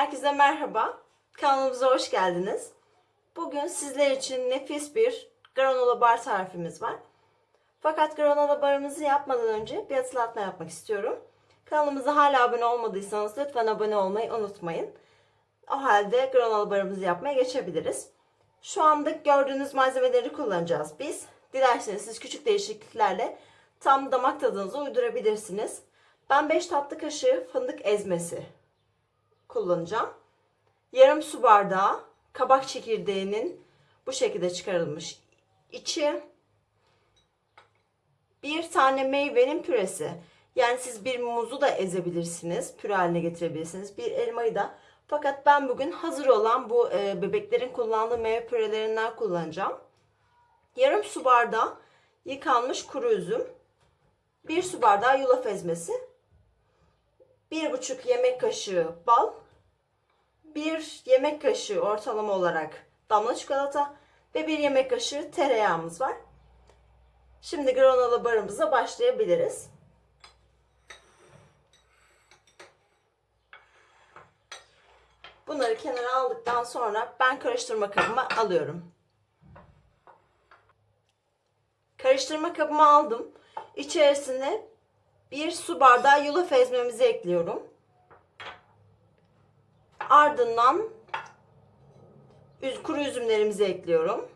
Herkese merhaba. Kanalımıza hoş geldiniz. Bugün sizler için nefis bir granola bar tarifimiz var. Fakat granola barımızı yapmadan önce bir hatırlatma yapmak istiyorum. Kanalımıza hala abone olmadıysanız lütfen abone olmayı unutmayın. O halde granola barımızı yapmaya geçebiliriz. Şu anda gördüğünüz malzemeleri kullanacağız biz. Dilerseniz siz küçük değişikliklerle tam damak tadınıza uydurabilirsiniz. Ben 5 tatlı kaşığı fındık ezmesi kullanacağım. Yarım su bardağı kabak çekirdeğinin bu şekilde çıkarılmış içi. Bir tane meyvenin püresi. Yani siz bir muzu da ezebilirsiniz. Püre haline getirebilirsiniz. Bir elmayı da. Fakat ben bugün hazır olan bu e, bebeklerin kullandığı meyve pürelerinden kullanacağım. Yarım su bardağı yıkanmış kuru üzüm. Bir su bardağı yulaf ezmesi. Bir buçuk yemek kaşığı bal. Bir yemek kaşığı ortalama olarak damla çikolata ve bir yemek kaşığı tereyağımız var. Şimdi granola barımıza başlayabiliriz. Bunları kenara aldıktan sonra ben karıştırma kabıma alıyorum. Karıştırma kabıma aldım. İçerisine bir su bardağı yulaf ezmemizi ekliyorum. Ardından kuru üzümlerimizi ekliyorum.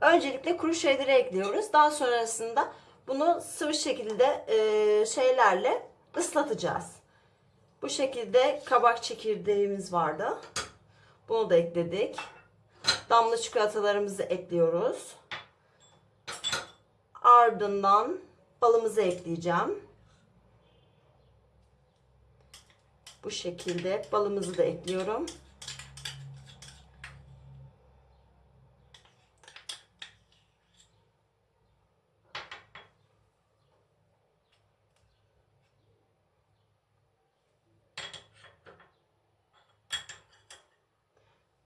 Öncelikle kuru şeyleri ekliyoruz. Daha sonrasında bunu sıvı şekilde e, şeylerle ıslatacağız. Bu şekilde kabak çekirdeğimiz vardı. Bunu da ekledik. Damla çikolatalarımızı ekliyoruz. Ardından balımızı ekleyeceğim. Bu şekilde balımızı da ekliyorum.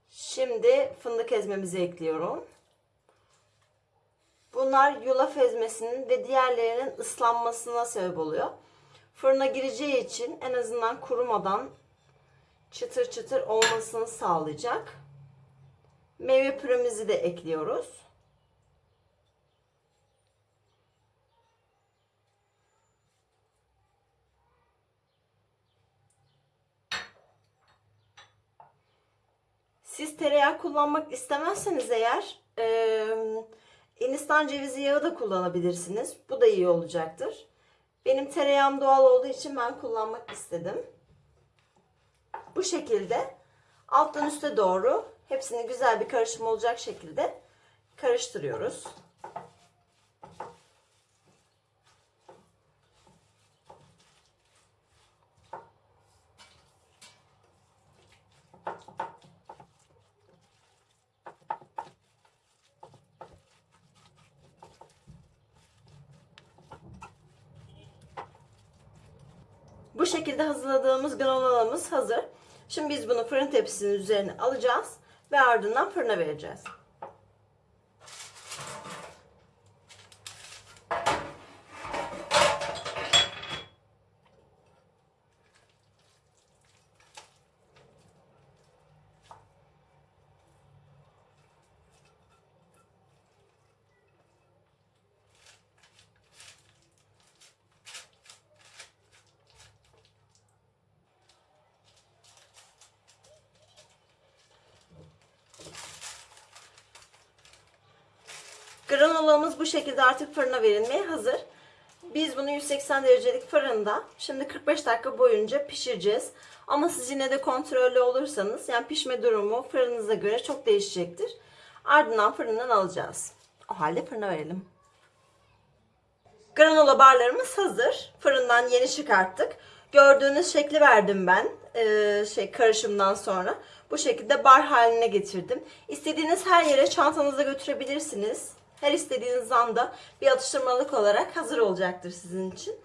Şimdi fındık ezmemizi ekliyorum. Bunlar yulaf ezmesinin ve diğerlerinin ıslanmasına sebep oluyor. Fırına gireceği için en azından kurumadan çıtır çıtır olmasını sağlayacak. Meyve püremizi de ekliyoruz. Siz tereyağı kullanmak istemezseniz eğer e, Hindistan cevizi yağı da kullanabilirsiniz. Bu da iyi olacaktır. Benim tereyağım doğal olduğu için ben kullanmak istedim. Bu şekilde alttan üste doğru hepsini güzel bir karışım olacak şekilde karıştırıyoruz. Bu şekilde hazırladığımız granolamız hazır. Şimdi biz bunu fırın tepsisinin üzerine alacağız ve ardından fırına vereceğiz. Granolamız bu şekilde artık fırına verilmeye hazır. Biz bunu 180 derecelik fırında şimdi 45 dakika boyunca pişireceğiz. Ama siz yine de kontrollü olursanız yani pişme durumu fırınıza göre çok değişecektir. Ardından fırından alacağız. O halde fırına verelim. Granola barlarımız hazır. Fırından yeni çıkarttık. Gördüğünüz şekli verdim ben ee, şey karışımdan sonra. Bu şekilde bar haline getirdim. İstediğiniz her yere çantanızda götürebilirsiniz. Her istediğiniz anda bir atıştırmalık olarak hazır olacaktır sizin için.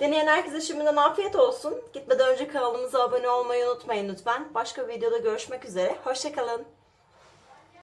Deneyen herkese şimdiden afiyet olsun. Gitmeden önce kanalımıza abone olmayı unutmayın lütfen. Başka bir videoda görüşmek üzere. Hoşçakalın.